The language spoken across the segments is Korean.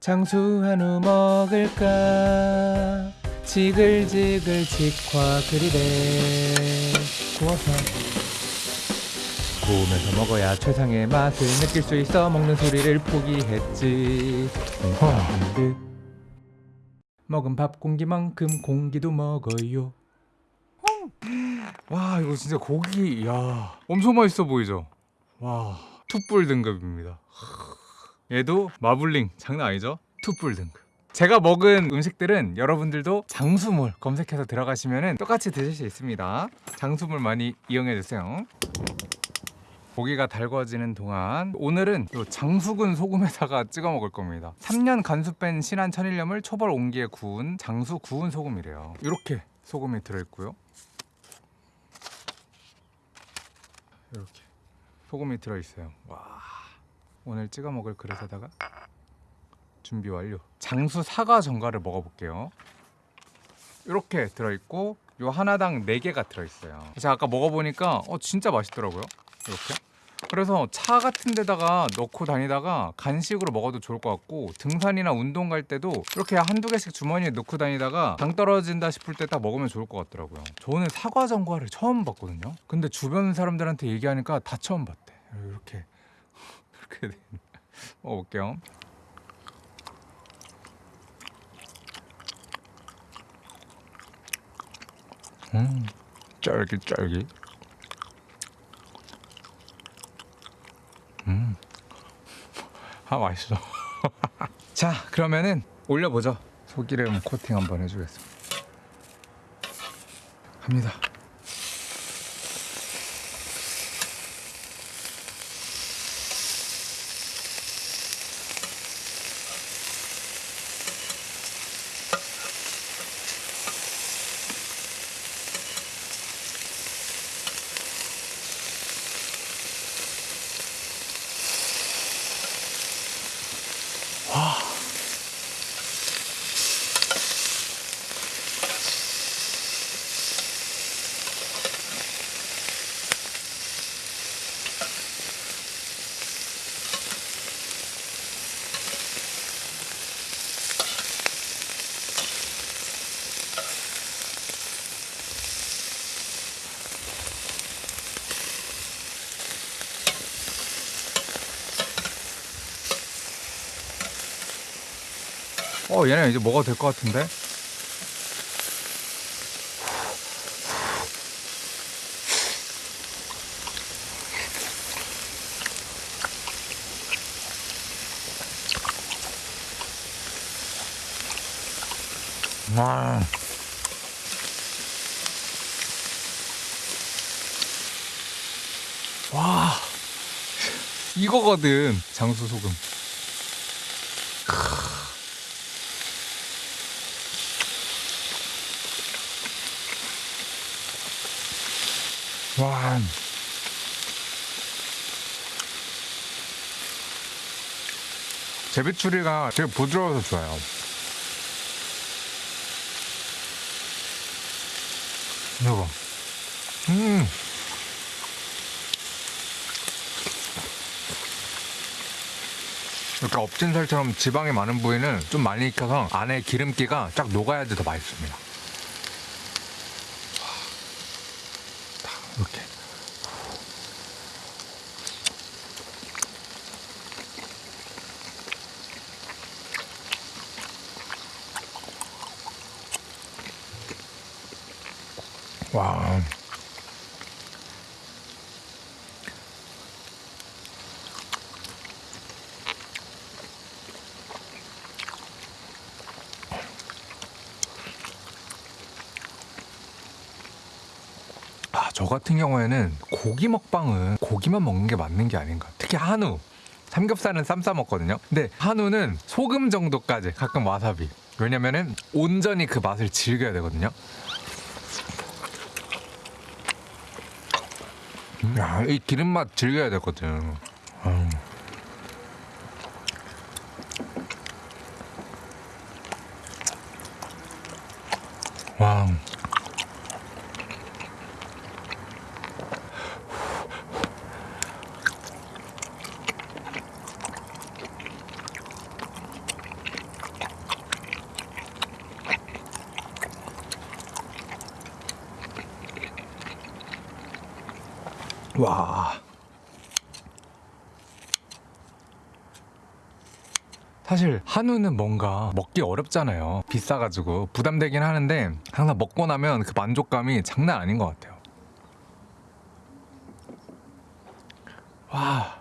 장수 한우 먹을까? 지글지글 직화 그리래. 구워서 구우면서 먹어야 최상의 맛을 느낄 수 있어 먹는 소리를 포기했지. 듯 먹은 밥 공기만큼 공기도 먹어요. 와 이거 진짜 고기 야 엄청 맛있어 보이죠? 와 투뿔 등급입니다 얘도 마블링 장난 아니죠? 투뿔 등급 제가 먹은 음식들은 여러분들도 장수물 검색해서 들어가시면 똑같이 드실 수 있습니다. 장수물 많이 이용해 주세요. 고기가 달궈지는 동안 오늘은 요 장수군 소금에다가 찍어 먹을 겁니다. 3년 간수 뺀 신한 천일염을 초벌 온기에 구운 장수 구운 소금이래요. 이렇게 소금이 들어있고요. 이렇게 소금이 들어있어요. 와 오늘 찍어 먹을 그릇에다가 준비 완료. 장수 사과 전갈을 먹어볼게요. 이렇게 들어있고 요 하나당 4개가 들어있어요. 제가 아까 먹어보니까 어 진짜 맛있더라고요. 이렇게. 그래서 차 같은 데다가 넣고 다니다가 간식으로 먹어도 좋을 것 같고 등산이나 운동 갈 때도 이렇게 한두 개씩 주머니에 넣고 다니다가 당 떨어진다 싶을 때 딱 먹으면 좋을 것 같더라고요. 저는 사과 전과를 처음 봤거든요. 근데 주변 사람들한테 얘기하니까 다 처음 봤대. 이렇게 이렇게 돼. 먹어볼게요 음 쫄깃쫄깃 음. 아 맛있어. 자 그러면은 올려보죠. 소기름 코팅 한번 해주겠습니다. 갑니다. 어 얘네 이제 먹어도 될 것 같은데? 와. 와. 이거거든 장수 소금 와. 제비추리가 되게 부드러워서 좋아요. 이거. 음. 이렇게 업진 살처럼 지방이 많은 부위는 좀 많이 익혀서 안에 기름기가 쫙 녹아야지 더 맛있습니다. 이렇게. 와. 아, 저 같은 경우에는 고기 먹방은 고기만 먹는 게 맞는 게 아닌가. 특히 한우. 삼겹살은 쌈 싸 먹거든요. 근데 한우는 소금 정도까지 가끔 와사비. 왜냐면은 온전히 그 맛을 즐겨야 되거든요. 야, 이 기름 맛 즐겨야 되거든. 음. 와. 와. 사실 한우는 뭔가 먹기 어렵잖아요. 비싸가지고 부담되긴 하는데 항상 먹고 나면 그 만족감이 장난 아닌 것 같아요. 와.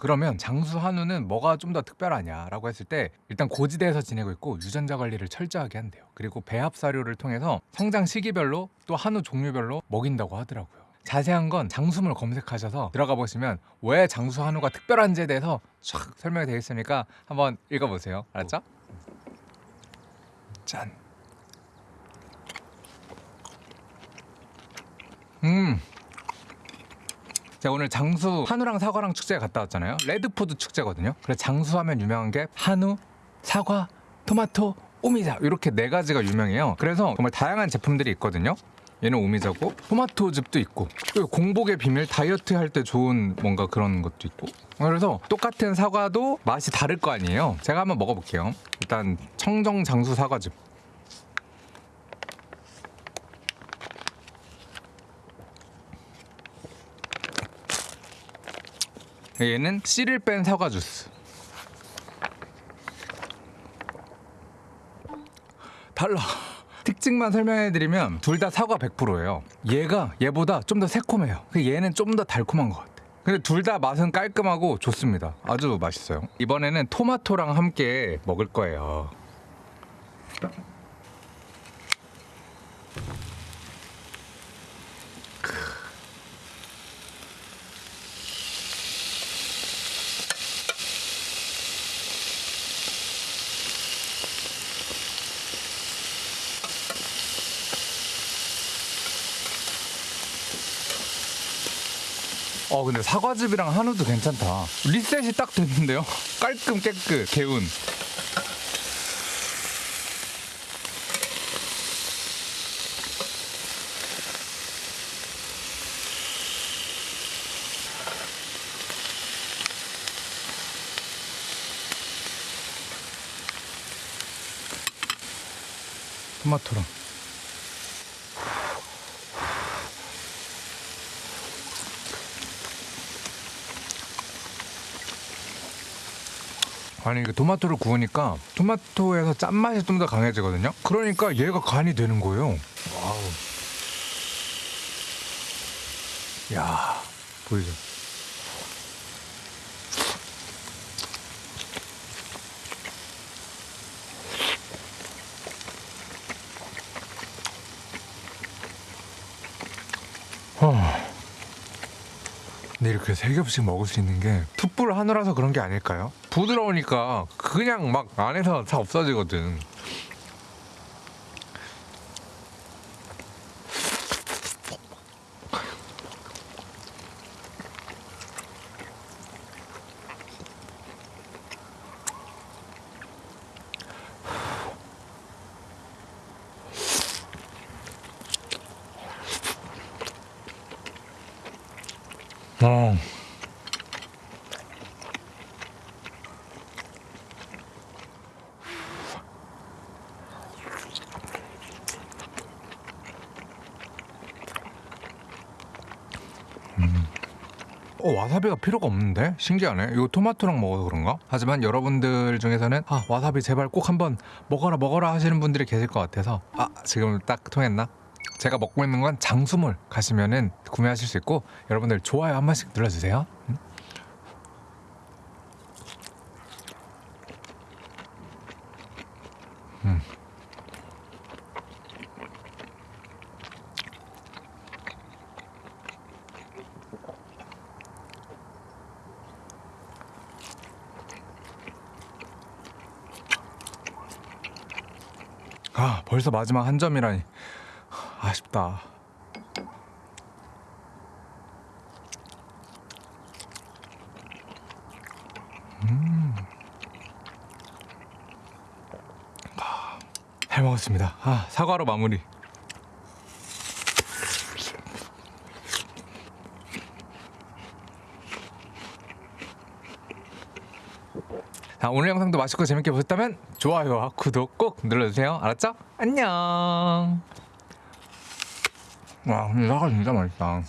그러면 장수 한우는 뭐가 좀 더 특별하냐라고 했을 때 일단 고지대에서 지내고 있고 유전자 관리를 철저하게 한대요. 그리고 배합 사료를 통해서 성장 시기별로 또 한우 종류별로 먹인다고 하더라고요. 자세한 건 장수물 검색하셔서 들어가 보시면 왜 장수 한우가 특별한지에 대해서 쫙 설명이 되어 있으니까 한번 읽어보세요. 알았죠? 짠. 음. 제가 오늘 장수 한우랑 사과랑 축제에 갔다 왔잖아요. red food 축제거든요. 그래서 장수하면 유명한 게 한우, 사과, 토마토, 오미자 이렇게 네 가지가 유명해요. 그래서 정말 다양한 제품들이 있거든요. 얘는 오미자고 토마토즙도 있고 공복의 비밀 다이어트 할 때 좋은 뭔가 그런 것도 있고 그래서 똑같은 사과도 맛이 다를 거 아니에요. 제가 한번 먹어볼게요. 일단 청정 장수 사과즙. 얘는 씨를 뺀 사과 주스. 달라. 특징만 설명해드리면 둘 다 사과 100%예요. 얘가 얘보다 좀 더 새콤해요. 그 얘는 좀 더 달콤한 것 같아. 근데 둘 다 맛은 깔끔하고 좋습니다. 아주 맛있어요. 이번에는 토마토랑 함께 먹을 거예요. 어 근데 사과즙이랑 한우도 괜찮다. 리셋이 딱 됐는데요. 깔끔 깨끗 개운. 토마토랑 아니 그 토마토를 구우니까 토마토에서 짠맛이 좀 더 강해지거든요. 그러니까 얘가 간이 되는 거예요. 와우. 야 보이죠? 어. 근데 이렇게 세 겹씩 먹을 수 있는 게 툭불 한우라서 그런 게 아닐까요? 부드러우니까 그냥 막 안에서 다 없어지거든. 어. 어, 와사비가 필요가 없는데? 신기하네. 이거 토마토랑 먹어서 그런가? 하지만 여러분들 중에서는 아, 와사비 제발 꼭 한번 먹어라 먹어라 하시는 분들이 계실 것 같아서 아, 지금 딱 통했나? 제가 먹고 있는 건 장수물 가시면은 구매하실 수 있고 여러분들 좋아요 한 번씩 눌러주세요. 음? 아 벌써 마지막 한 점이라니 아쉽다. 음. 아, 잘 먹었습니다. 아, 사과로 마무리. 오늘 영상도 맛있고 재밌게 보셨다면 좋아요와 구독 꼭 눌러주세요. 알았죠? 안녕. 와 사과 진짜 맛있다.